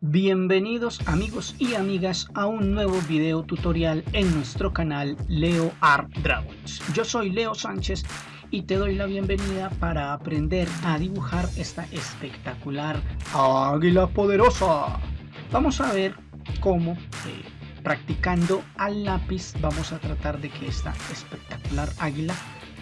Bienvenidos amigos y amigas a un nuevo video tutorial en nuestro canal Leo Art Dragons. Yo soy Leo Sánchez y te doy la bienvenida para aprender a dibujar esta espectacular águila poderosa. Vamos a ver cómo eh, practicando al lápiz vamos a tratar de que esta espectacular águila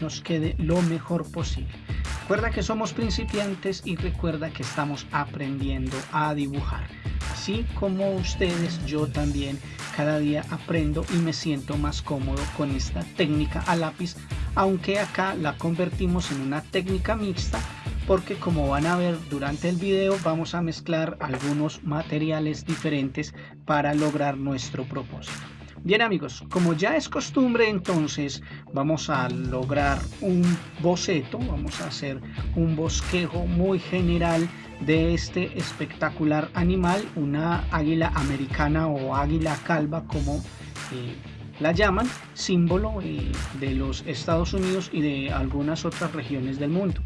nos quede lo mejor posible. Recuerda que somos principiantes y recuerda que estamos aprendiendo a dibujar. Así como ustedes, yo también cada día aprendo y me siento más cómodo con esta técnica a lápiz, aunque acá la convertimos en una técnica mixta porque como van a ver durante el video vamos a mezclar algunos materiales diferentes para lograr nuestro propósito. Bien amigos, como ya es costumbre entonces vamos a lograr un boceto, vamos a hacer un bosquejo muy general de este espectacular animal, una águila americana o águila calva como eh, la llaman, símbolo eh, de los Estados Unidos y de algunas otras regiones del mundo.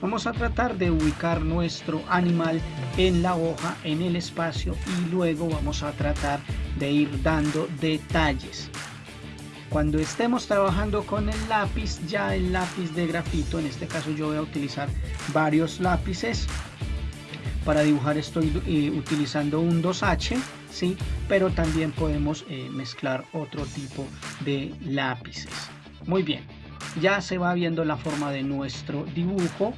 Vamos a tratar de ubicar nuestro animal en la hoja, en el espacio y luego vamos a tratar de ir dando detalles. Cuando estemos trabajando con el lápiz, ya el lápiz de grafito, en este caso yo voy a utilizar varios lápices. Para dibujar estoy eh, utilizando un 2H, ¿sí? pero también podemos eh, mezclar otro tipo de lápices. Muy bien, ya se va viendo la forma de nuestro dibujo.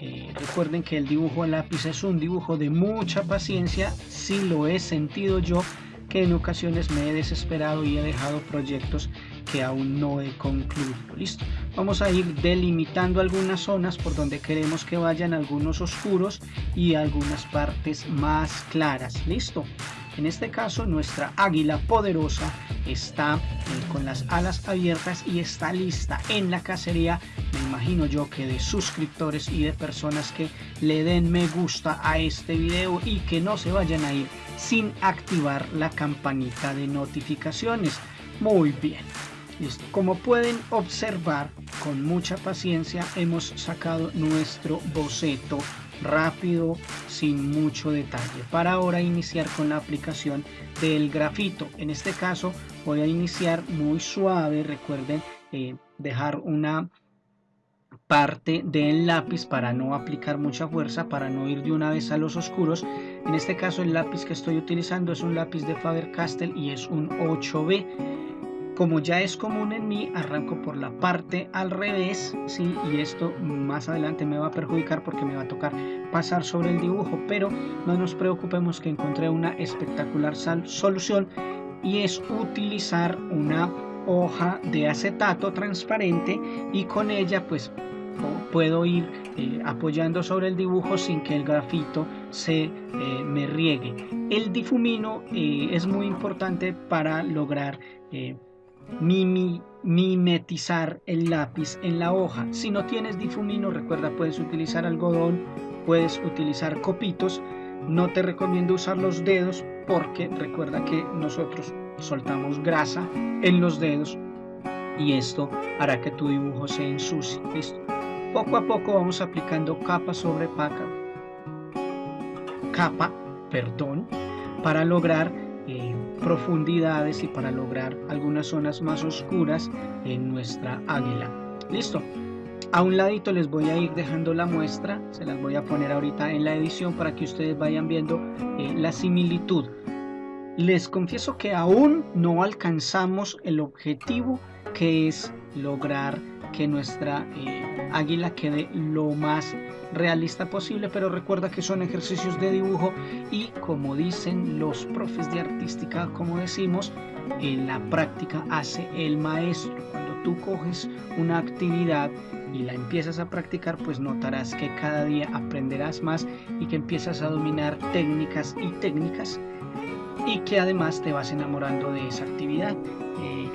Eh, recuerden que el dibujo a lápiz es un dibujo de mucha paciencia, si lo he sentido yo que en ocasiones me he desesperado y he dejado proyectos que aún no he concluido. Listo. Vamos a ir delimitando algunas zonas por donde queremos que vayan algunos oscuros y algunas partes más claras. Listo. En este caso nuestra águila poderosa está eh, con las alas abiertas y está lista en la cacería. Me imagino yo que de suscriptores y de personas que le den me gusta a este video y que no se vayan a ir sin activar la campanita de notificaciones. Muy bien. Como pueden observar, con mucha paciencia hemos sacado nuestro boceto rápido, sin mucho detalle. Para ahora iniciar con la aplicación del grafito. En este caso voy a iniciar muy suave. Recuerden eh, dejar una parte del lápiz para no aplicar mucha fuerza, para no ir de una vez a los oscuros. En este caso el lápiz que estoy utilizando es un lápiz de Faber-Castell y es un 8B. Como ya es común en mí, arranco por la parte al revés, ¿sí? y esto más adelante me va a perjudicar porque me va a tocar pasar sobre el dibujo, pero no nos preocupemos que encontré una espectacular solución y es utilizar una hoja de acetato transparente y con ella pues puedo ir eh, apoyando sobre el dibujo sin que el grafito se eh, me riegue. El difumino eh, es muy importante para lograr mimetizar el lápiz en la hoja. Si no tienes difumino, recuerda, puedes utilizar algodón, puedes utilizar copitos. No te recomiendo usar los dedos porque recuerda que nosotros soltamos grasa en los dedos y esto hará que tu dibujo se ensucie. ¿Listo? Poco a poco vamos aplicando capa sobre capa, capa, perdón, para lograr profundidades y para lograr algunas zonas más oscuras en nuestra águila. Listo. A un ladito les voy a ir dejando la muestra, se las voy a poner ahorita en la edición para que ustedes vayan viendo eh, la similitud. Les confieso que aún no alcanzamos el objetivo que es lograr que nuestra eh, águila quede lo más realista posible, pero recuerda que son ejercicios de dibujo y como dicen los profes de artística, como decimos, en la práctica hace el maestro. Cuando tú coges una actividad y la empiezas a practicar, pues notarás que cada día aprenderás más y que empiezas a dominar técnicas y técnicas y que además te vas enamorando de esa actividad. Eh,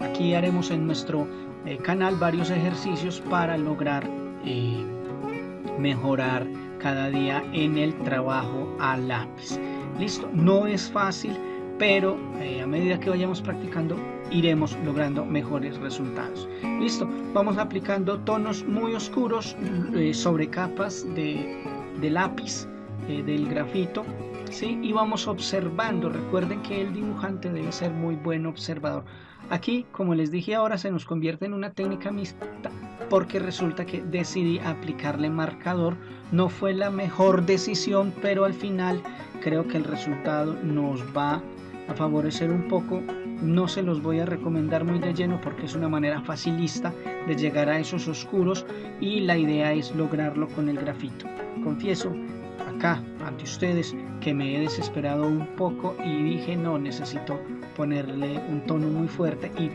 aquí haremos en nuestro eh, canal varios ejercicios para lograr eh, mejorar cada día en el trabajo a lápiz. Listo, no es fácil, pero eh, a medida que vayamos practicando iremos logrando mejores resultados. Listo, vamos aplicando tonos muy oscuros sobre capas de, de lápiz del grafito ¿sí? y vamos observando. Recuerden que el dibujante debe ser muy buen observador. Aquí, como les dije ahora, se nos convierte en una técnica mixta porque resulta que decidí aplicarle marcador. No fue la mejor decisión, pero al final creo que el resultado nos va a favorecer un poco. No se los voy a recomendar muy de lleno porque es una manera facilista de llegar a esos oscuros y la idea es lograrlo con el grafito. Confieso acá ante ustedes que me he desesperado un poco y dije no necesito ponerle un tono muy fuerte y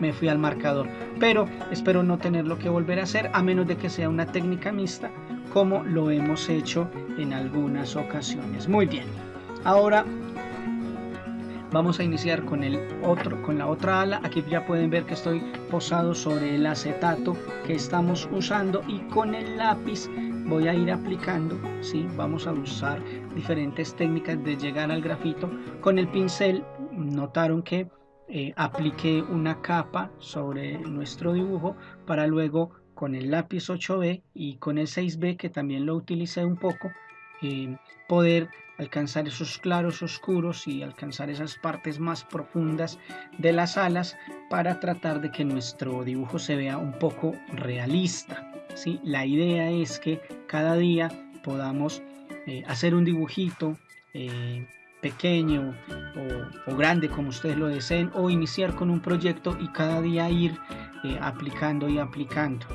me fui al marcador. Pero espero no tenerlo que volver a hacer a menos de que sea una técnica mixta como lo hemos hecho en algunas ocasiones. Muy bien. Ahora vamos a iniciar con el otro con la otra ala aquí ya pueden ver que estoy posado sobre el acetato que estamos usando y con el lápiz voy a ir aplicando ¿sí? vamos a usar diferentes técnicas de llegar al grafito con el pincel notaron que eh, apliqué una capa sobre nuestro dibujo para luego con el lápiz 8B y con el 6B que también lo utilicé un poco eh, poder alcanzar esos claros oscuros y alcanzar esas partes más profundas de las alas para tratar de que nuestro dibujo se vea un poco realista. ¿sí? La idea es que cada día podamos eh, hacer un dibujito eh, pequeño o, grande como ustedes lo deseen o iniciar con un proyecto y cada día ir eh, aplicando y aplicando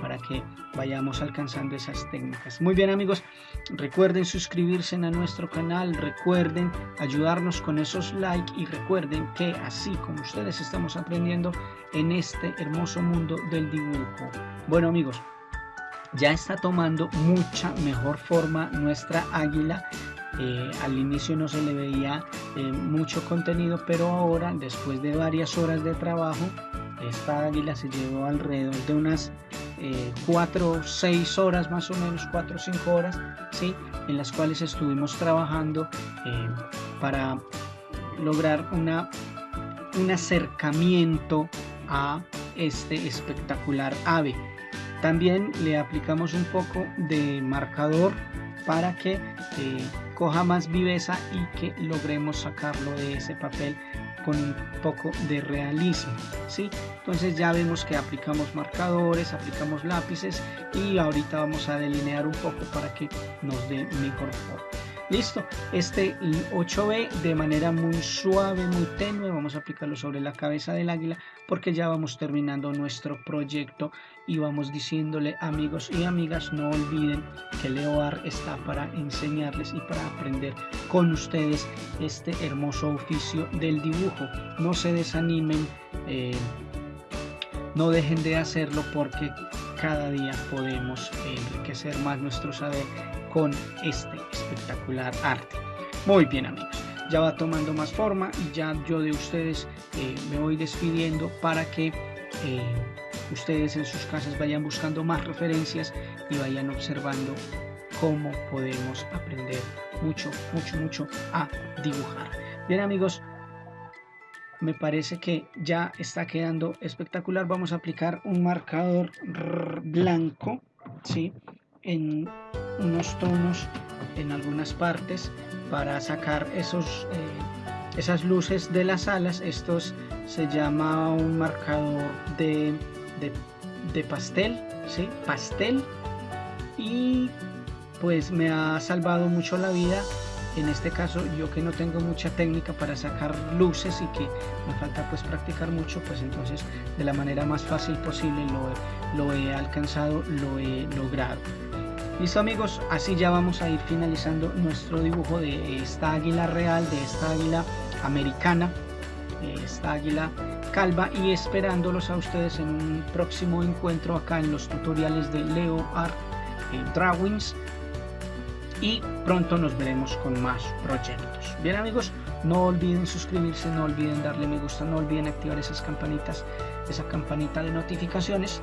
para que vayamos alcanzando esas técnicas. Muy bien amigos, recuerden suscribirse a nuestro canal, recuerden ayudarnos con esos likes y recuerden que así como ustedes estamos aprendiendo en este hermoso mundo del dibujo. Bueno amigos, ya está tomando mucha mejor forma nuestra águila. Eh, al inicio no se le veía eh, mucho contenido, pero ahora, después de varias horas de trabajo, esta águila se llevó alrededor de unas 4 o 6 horas más o menos, 4 o 5 horas, ¿sí? en las cuales estuvimos trabajando eh, para lograr una, un acercamiento a este espectacular ave. También le aplicamos un poco de marcador para que eh, coja más viveza y que logremos sacarlo de ese papel con un poco de realismo ¿sí? entonces ya vemos que aplicamos marcadores aplicamos lápices y ahorita vamos a delinear un poco para que nos dé mejor forma listo. Este 8B de manera muy suave muy tenue vamos a aplicarlo sobre la cabeza del águila porque ya vamos terminando nuestro proyecto y vamos diciéndole amigos y amigas no olviden que Leoar está para enseñarles y para aprender con ustedes este hermoso oficio del dibujo. No se desanimen eh, no dejen de hacerlo porque cada día podemos enriquecer más nuestro saber con este espectacular arte. Muy bien amigos, ya va tomando más forma y ya yo de ustedes eh, me voy despidiendo para que eh, ustedes en sus casas vayan buscando más referencias y vayan observando cómo podemos aprender mucho, mucho, mucho a dibujar. Bien amigos, me parece que ya está quedando espectacular. Vamos a aplicar un marcador blanco, ¿sí? En unos tonos en algunas partes para sacar esos, eh, esas luces de las alas. Estos se llama un marcador de, de, pastel, ¿sí? pastel. Y pues me ha salvado mucho la vida en este caso yo que no tengo mucha técnica para sacar luces y que me falta pues practicar mucho pues entonces de la manera más fácil posible lo, lo he alcanzado lo he logrado Listo amigos, así ya vamos a ir finalizando nuestro dibujo de esta águila real, de esta águila americana, esta águila calva y esperándolos a ustedes en un próximo encuentro acá en los tutoriales de Leo Art Drawings y pronto nos veremos con más proyectos. Bien amigos, no olviden suscribirse, no olviden darle me gusta, no olviden activar esas campanitas, esa campanita de notificaciones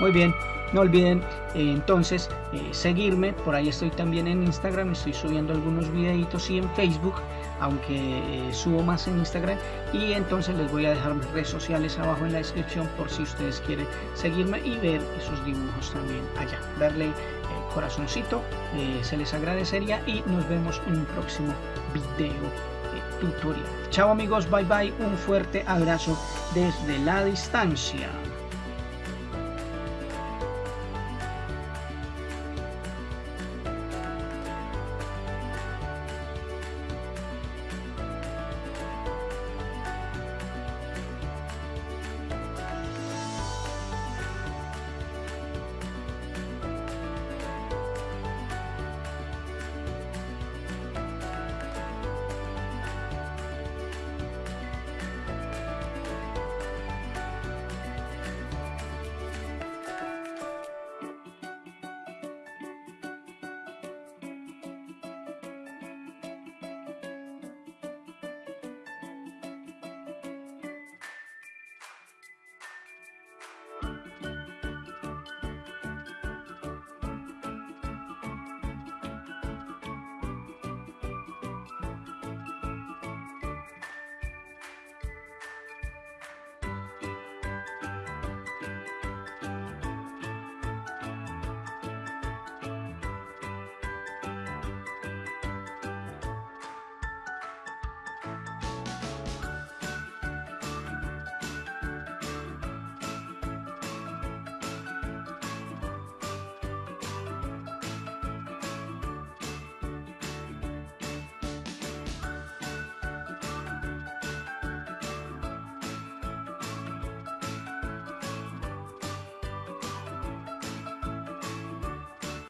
Muy bien, no olviden eh, entonces eh, seguirme, por ahí estoy también en Instagram, estoy subiendo algunos videitos y en Facebook, aunque eh, subo más en Instagram. Y entonces les voy a dejar mis redes sociales abajo en la descripción por si ustedes quieren seguirme y ver esos dibujos también allá, darle corazoncito, se les agradecería y nos vemos en un próximo video tutorial. Chao amigos, bye bye, un fuerte abrazo desde la distancia.